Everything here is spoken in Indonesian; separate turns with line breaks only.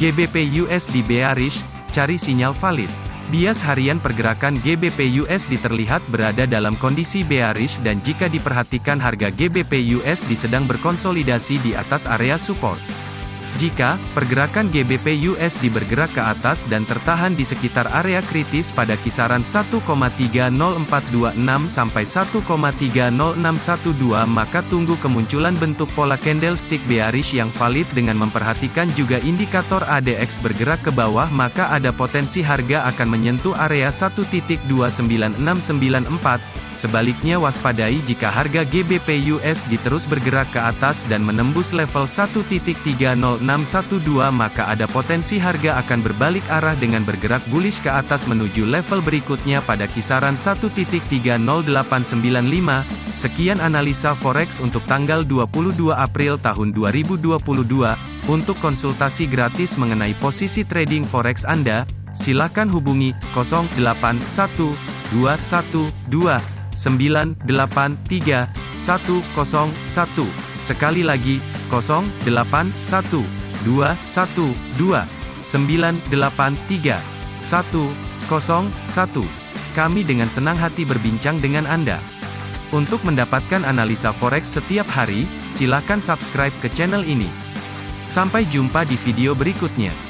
GBP USD bearish, cari sinyal valid. Bias harian pergerakan GBP USD terlihat berada dalam kondisi bearish dan jika diperhatikan harga GBP USD sedang berkonsolidasi di atas area support. Jika pergerakan GBP USD bergerak ke atas dan tertahan di sekitar area kritis pada kisaran 1,30426 sampai 1,30612 maka tunggu kemunculan bentuk pola candlestick bearish yang valid dengan memperhatikan juga indikator ADX bergerak ke bawah maka ada potensi harga akan menyentuh area 1.29694 Sebaliknya waspadai jika harga GBP USD terus bergerak ke atas dan menembus level 1.30612 maka ada potensi harga akan berbalik arah dengan bergerak bullish ke atas menuju level berikutnya pada kisaran 1.30895. Sekian analisa forex untuk tanggal 22 April tahun 2022. Untuk konsultasi gratis mengenai posisi trading forex Anda, silakan hubungi 081212 983 101. Sekali lagi, 081 212 983 101. Kami dengan senang hati berbincang dengan Anda. Untuk mendapatkan analisa forex setiap hari, silakan subscribe ke channel ini. Sampai jumpa di video berikutnya.